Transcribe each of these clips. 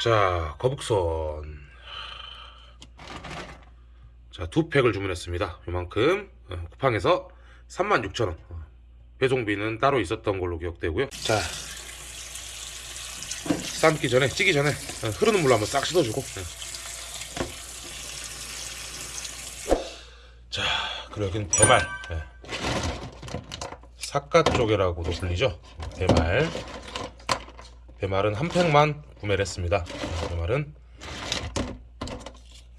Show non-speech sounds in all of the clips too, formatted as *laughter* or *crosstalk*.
자, 거북선. 자, 두 팩을 주문했습니다. 요만큼. 어, 쿠팡에서 36,000원. 어, 배송비는 따로 있었던 걸로 기억되고요. 자, 삶기 전에, 찌기 전에 어, 흐르는 물로 한번 싹 씻어주고. 예. 자, 그리고 여기는 대말. 예. 사카 쪽이라고도 불리죠. 대말. 대말은 한 팩만 구매를 했습니다. 어, 대말은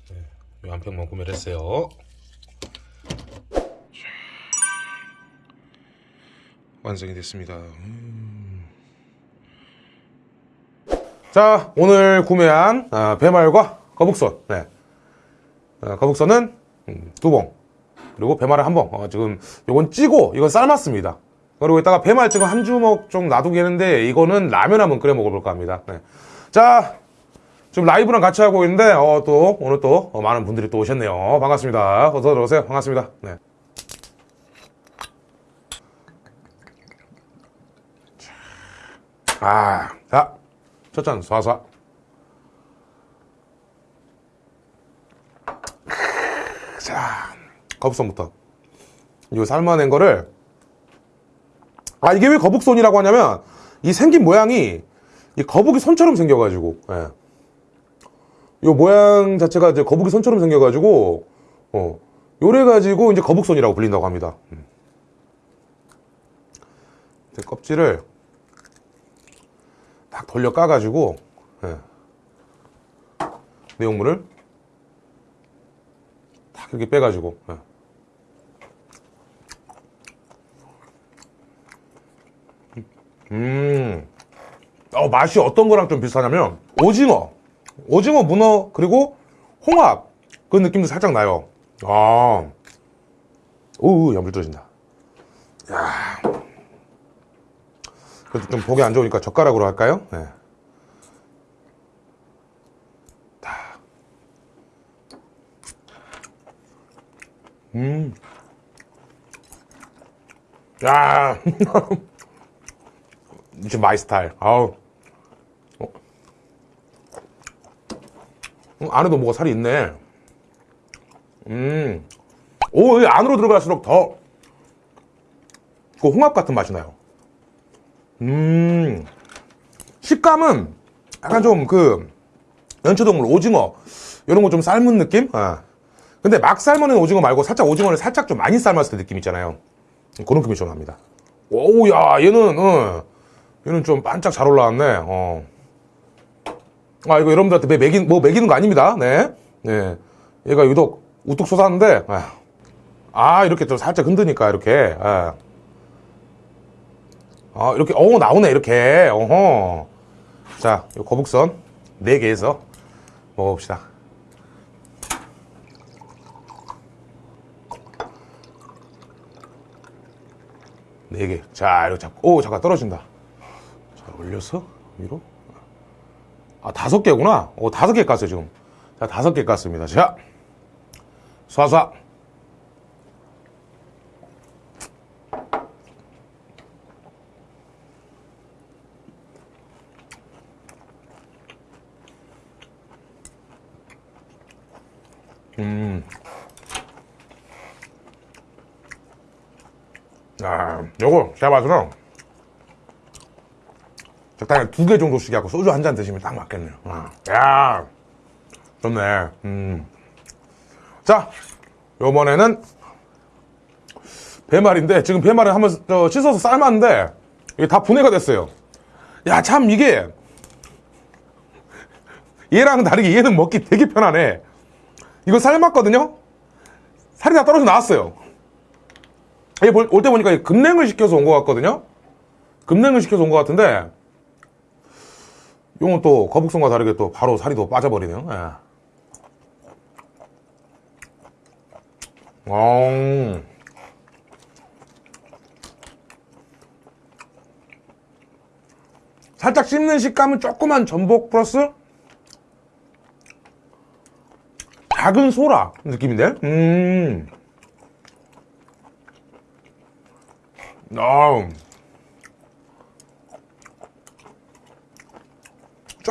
네, 이한 팩만 구매를 했어요. 완성이 됐습니다. 음. 자, 오늘 구매한 아, 배말과 거북선. 네. 아, 거북선은 음, 두 봉. 그리고 배말을 한 봉. 어, 지금 요건 찌고 이건 삶았습니다. 그리고 이따가 배말 지금 한 주먹 좀 놔두겠는데 이거는 라면 한번 끓여 먹어볼까 합니다. 네. 자, 지금 라이브랑 같이 하고 있는데 어, 또 오늘 또 어, 많은 분들이 또 오셨네요. 반갑습니다. 어서 들어오세요. 반갑습니다. 네. 아, 자, 첫 잔 쏴쏴. 자, 거북선부터. 이 삶아낸 거를 아 이게 왜 거북손이라고 하냐면 이 생긴 모양이 이 거북이 손처럼 생겨가지고 예. 이 모양 자체가 이제 거북이 손처럼 생겨가지고 어 요래 가지고 이제 거북손이라고 불린다고 합니다. 음. 껍질을 딱 돌려 까가지고 예. 내용물을 딱 이렇게 빼가지고 예. 음, 어, 맛이 어떤 거랑 좀 비슷하냐면 오징어, 오징어, 문어 그리고 홍합 그 느낌도 살짝 나요. 아, 오, 야물 떨어진다. 야, 그래도 좀 보기 안 좋으니까 젓가락으로 할까요? 네. 다. 음, 야. *laughs* 진짜 my style. 아우. 어. 음, 안에도 뭐가 살이 있네. 음. 오, 이 안으로 들어갈수록 더, 그 홍합 같은 맛이 나요. 음. 식감은 약간 좀 그, 연초동물 오징어, 이런 거 좀 삶은 느낌? 아. 근데 막 삶은 오징어 말고 살짝 오징어를 살짝 좀 많이 삶았을 때 느낌 있잖아요. 그런 느낌이 좀 납니다. 오우, 야, 얘는, 어. 얘는 좀 반짝 잘 올라왔네. 어. 아, 이거 여러분들한테 매기, 뭐 매기는 거 아닙니다. 네. 네. 얘가 유독 우뚝 솟았는데, 아, 아 이렇게 좀 살짝 흔드니까, 이렇게. 아, 아 이렇게, 어, 나오네, 이렇게. 어허. 자, 요 거북선 4개에서 먹어봅시다. 네 개. 자, 이렇게 잡고, 오, 잠깐 떨어진다. 올려서 위로? 아 다섯 개구나. 오 다섯 개 깠어요 지금. 자 다섯 개 깠습니다. 자 쏴쏴. 음. 아, 요거 제가 봐서는 적당히 두 개 정도씩 하고 소주 한 잔 드시면 딱 맞겠네요. 아, 야 좋네. 음. 자 요번에는 배말인데 지금 배말을 한번 씻어서 삶았는데 이게 다 분해가 됐어요. 야 참 이게 얘랑 다르게 얘는 먹기 되게 편하네. 이거 삶았거든요? 살이 다 떨어져 나왔어요. 올때 보니까 급냉을 시켜서 온 것 같거든요? 급냉을 시켜서 온 것 같은데 이건 또 거북선과 다르게 또 바로 살이 더 빠져버리네요. 예. 어... 살짝 씹는 식감은 조그만 전복 플러스 작은 소라 느낌인데? 음. 아.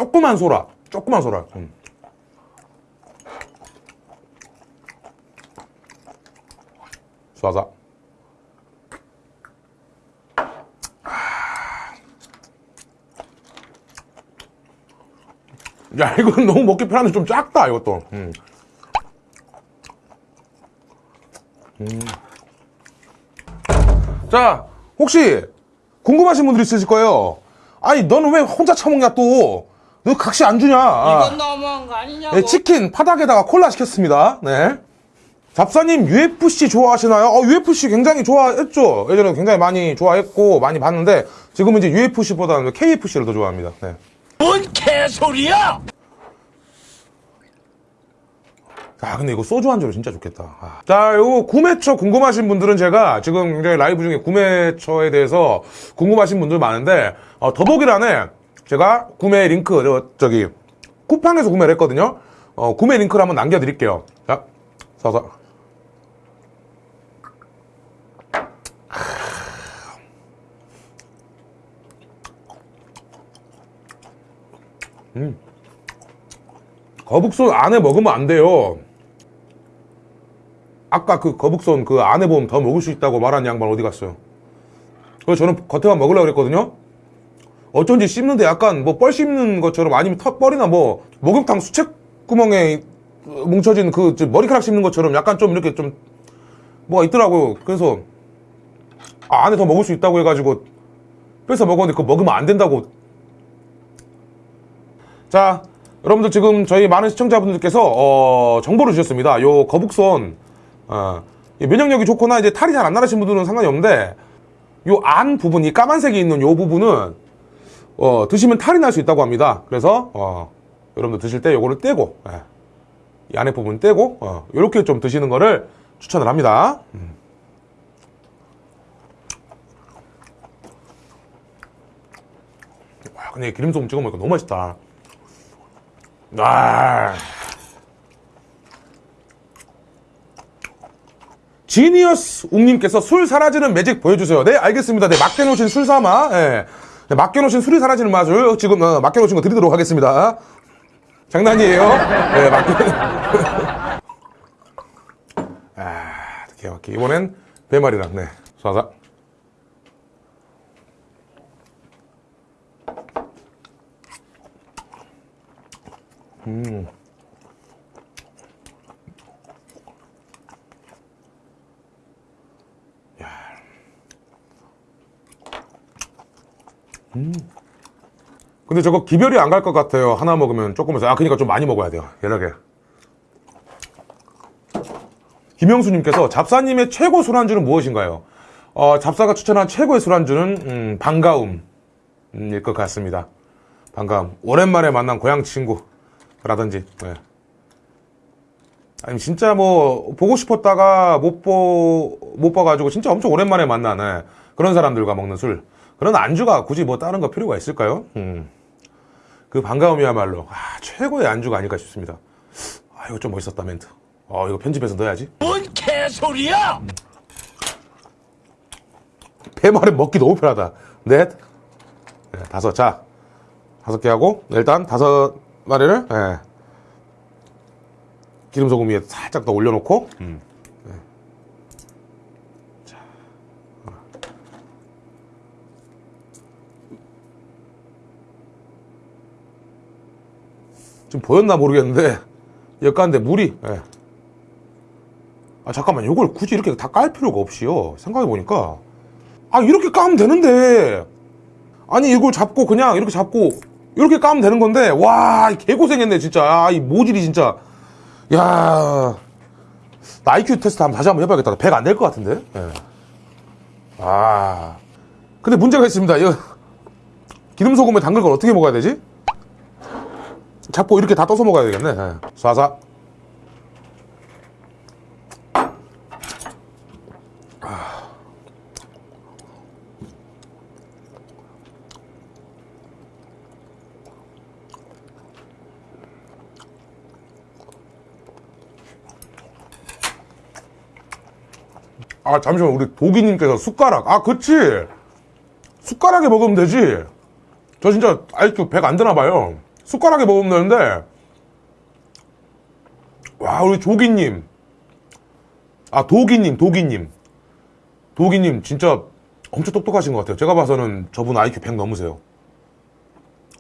조그만 소라 조그만 소라. 음. 쏴서. 야, 이건 너무 먹기 편한데 좀 작다, 이것도. 음. 음. 자, 혹시 궁금하신 분들 있으실 거예요. 아니, 너는 왜 혼자 처먹냐, 또? 너 각시 안 주냐? 아. 이건 너무한 거 아니냐고. 네, 치킨 파닭에다가 콜라 시켰습니다. 네. 잡사님 UFC 좋아하시나요? 어, UFC 굉장히 좋아했죠. 예전에 굉장히 많이 좋아했고 많이 봤는데 지금은 이제 UFC보다는 KFC를 더 좋아합니다. 네. 뭔 개소리야! 아 근데 이거 소주 한 잔으로 진짜 좋겠다. 아. 자, 요 구매처 궁금하신 분들은 제가 지금 굉장히 라이브 중에 구매처에 대해서 궁금하신 분들 많은데 어, 더보기란에 제가 구매 링크 저, 저기 쿠팡에서 구매를 했거든요. 어, 구매 링크를 한번 남겨드릴게요. 자, 써서. 음. 거북손 안에 먹으면 안 돼요. 아까 그 거북손 그 안에 보면 더 먹을 수 있다고 말한 양반 어디 갔어요? 그래서 저는 겉에만 먹으려고 그랬거든요. 어쩐지 씹는데 약간 뭐 뻘 씹는 것처럼 아니면 턱벌이나 뭐 목욕탕 수채 구멍에 뭉쳐진 그저 머리카락 씹는 것처럼 약간 좀 이렇게 좀 뭐가 있더라고요. 그래서 아, 안에 더 먹을 수 있다고 해가지고 뺏어 먹었는데 그거 먹으면 안 된다고. 자, 여러분들 지금 저희 많은 시청자분들께서 어, 정보를 주셨습니다. 요 거북손 어, 이 면역력이 좋거나 이제 탈이 잘 안 나르신 분들은 상관이 없는데 요 안 부분, 이 까만색이 있는 요 부분은 어, 드시면 탈이 날 수 있다고 합니다. 그래서 어, 여러분들 드실 때 요거를 떼고 예, 이 안에 부분 떼고 어, 요렇게 좀 드시는 거를 추천을 합니다. 음. 와, 근데 기름소금 찍어 먹으니까 너무 맛있다. 아. 지니어스 웅님께서 술 사라지는 매직 보여주세요. 네, 알겠습니다. 네, 맡겨놓으신 술 삼아, 예. 네, 맡겨놓으신 술이 사라지는 맛을 지금, 어, 맡겨놓으신 거 드리도록 하겠습니다. 장난이에요. 네, 맡겨. *laughs* 아, 기가 막히. 이번엔 배말이랑, 네. 쏴서. 근데 저거 기별이 안 갈 것 같아요. 하나 먹으면 조금해서. 아, 그니까 좀 많이 먹어야 돼요. 연하게. 김영수님께서 잡사님의 최고 술안주는 무엇인가요? 어, 잡사가 추천한 최고의 술안주는, 음, 반가움. 음, 일것 같습니다. 반가움. 오랜만에 만난 고향 친구라든지, 네. 아니, 진짜 뭐, 보고 싶었다가 못 보, 못 봐가지고 진짜 엄청 오랜만에 만난, 네. 그런 사람들과 먹는 술. 그런 안주가 굳이 뭐 다른 거 필요가 있을까요? 음. 그 반가움이야말로 아, 최고의 안주가 아닐까 싶습니다. 아 이거 좀 멋있었다 멘트. 어 이거 편집해서 넣어야지. 뭔 개소리야! 배말은 먹기 너무 편하다. 넷, 네, 다섯. 자 다섯 개 하고 일단 다섯 마리를 예. 기름 소금 위에 살짝 더 올려놓고 음. 지금 보였나 모르겠는데 역가는데 물이 예. 아 잠깐만. 이걸 굳이 이렇게 다 깔 필요가 없이요. 생각해 보니까. 아 이렇게 까면 되는데. 아니 이걸 잡고 그냥 이렇게 잡고 이렇게 까면 되는 건데. 와 개고생했네 진짜. 아, 이 모질이 진짜. 야나 IQ 테스트 한번 다시 한번 해봐야겠다. 100 안 될 것 같은데. 예. 아. 근데 문제가 있습니다. 이거 기름 소금에 담글 걸 어떻게 먹어야 되지? 잡고 이렇게 다 떠서 먹어야 되겠네. 예. 쏴서. 아, 잠시만. 우리 도기님께서 숟가락. 아, 그치. 숟가락에 먹으면 되지. 저 진짜 IQ 100안 되나 봐요. 숟가락에 먹으면 되는데 와 우리 조기님. 아 도기님 도기님. 도기님 진짜 엄청 똑똑하신 것 같아요. 제가 봐서는 저분 IQ 100 넘으세요.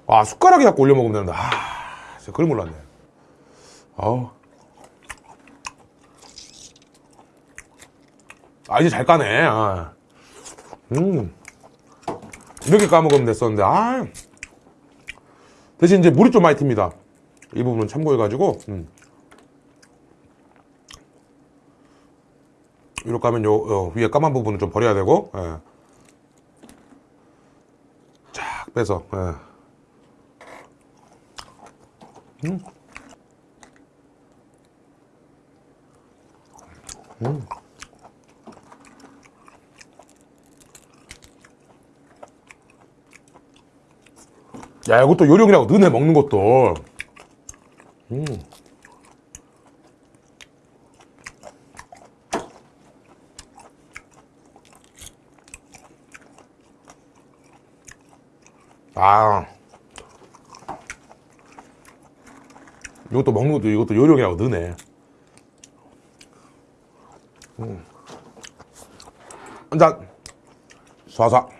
아 숟가락에 갖고 올려 먹으면 되는데 아 진짜 그걸 몰랐네. 아우. 아 이제 잘 까네. 아. 음. 이렇게 까먹으면 됐었는데 아 대신 이제 물이 좀 많이 튑니다 이 부분은 참고해가지고 음. 이렇게 하면 요, 요 위에 까만 부분은 좀 버려야 되고 예. 쫙 빼서 예. 음. 음. 야 이것도 요령이라고 너네 먹는 것도. 음. 아. 이것도 먹는 것도 이것도 요령이라고 너네. 음. 한잔. 쏴쏴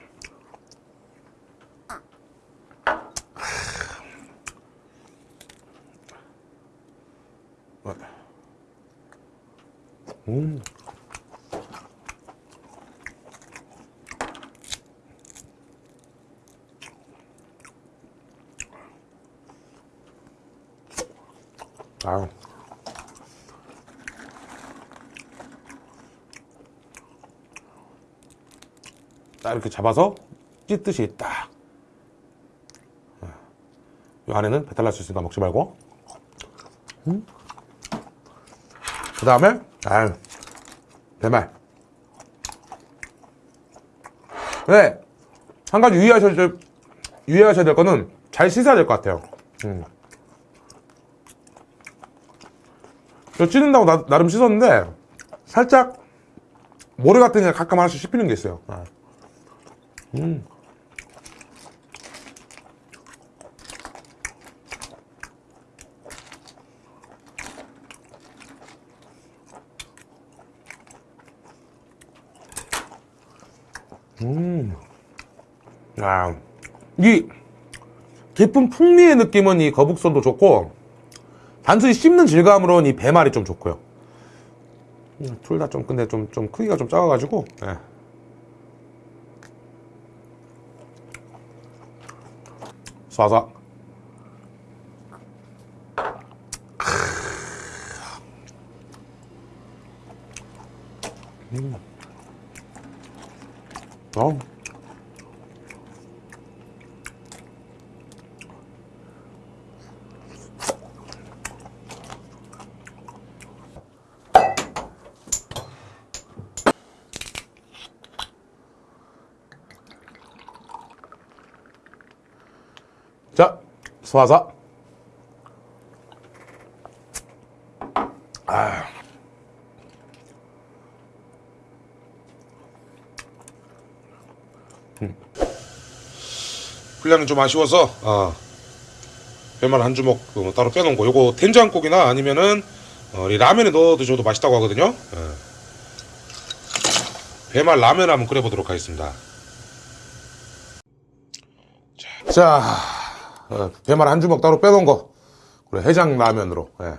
음. 아유. 딱 이렇게 잡아서 찢듯이 딱. 이 안에는 배탈 날 수 있으니까 먹지 말고. 그 다음에, 아유, 대말. 네, 한 가지 유의하셔야 될, 유의하셔야 될 거는 잘 씻어야 될 것 같아요. 음. 저 찌른다고 나, 나름 씻었는데, 살짝, 모래 같은 게 가끔 하나씩 씹히는 게 있어요. 아. 음. 음. 아, 이 깊은 풍미의 느낌은 이 거북선도 좋고 단순히 씹는 질감으로는 이 배말이 좀 좋고요. 둘 다 좀 근데 좀 좀 크기가 좀 작아가지고. 예. 쏴 자, 쏴서. 아. 분량이 좀 아쉬워서 어, 배말 한 주먹 어, 따로 빼놓은 거 요거 된장국이나 아니면은 어, 이 라면에 넣어 드셔도 맛있다고 하거든요 예. 배말 라면 한번 끓여보도록 하겠습니다 자, 배말 한 주먹 따로 빼놓은 거 그래 해장 라면으로 예.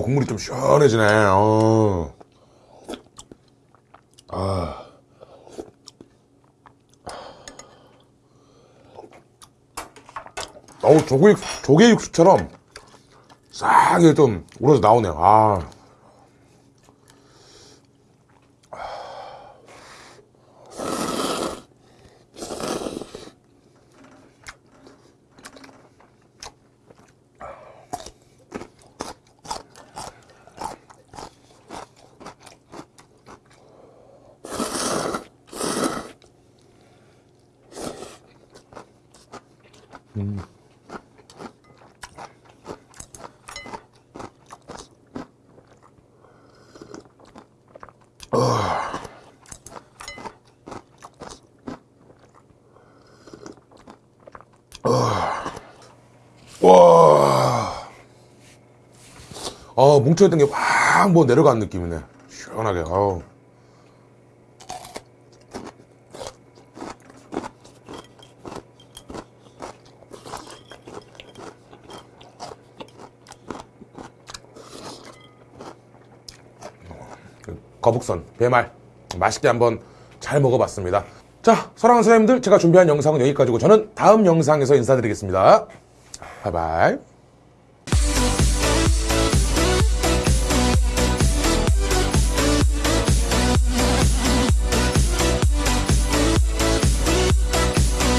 국물이 좀 시원해지네 어. 아. 어우 조개육, 조개육수처럼 싹 이렇게 좀 우러져 나오네요 아. 와. 아, 뭉쳐있던 게 확 뭐 내려간 느낌이네. 시원하게. 아우. 거북선, 배말 맛있게 한번 잘 먹어봤습니다. 자, 사랑하는 선생님들 제가 준비한 영상은 여기까지고 저는 다음 영상에서 인사드리겠습니다. 바이바이.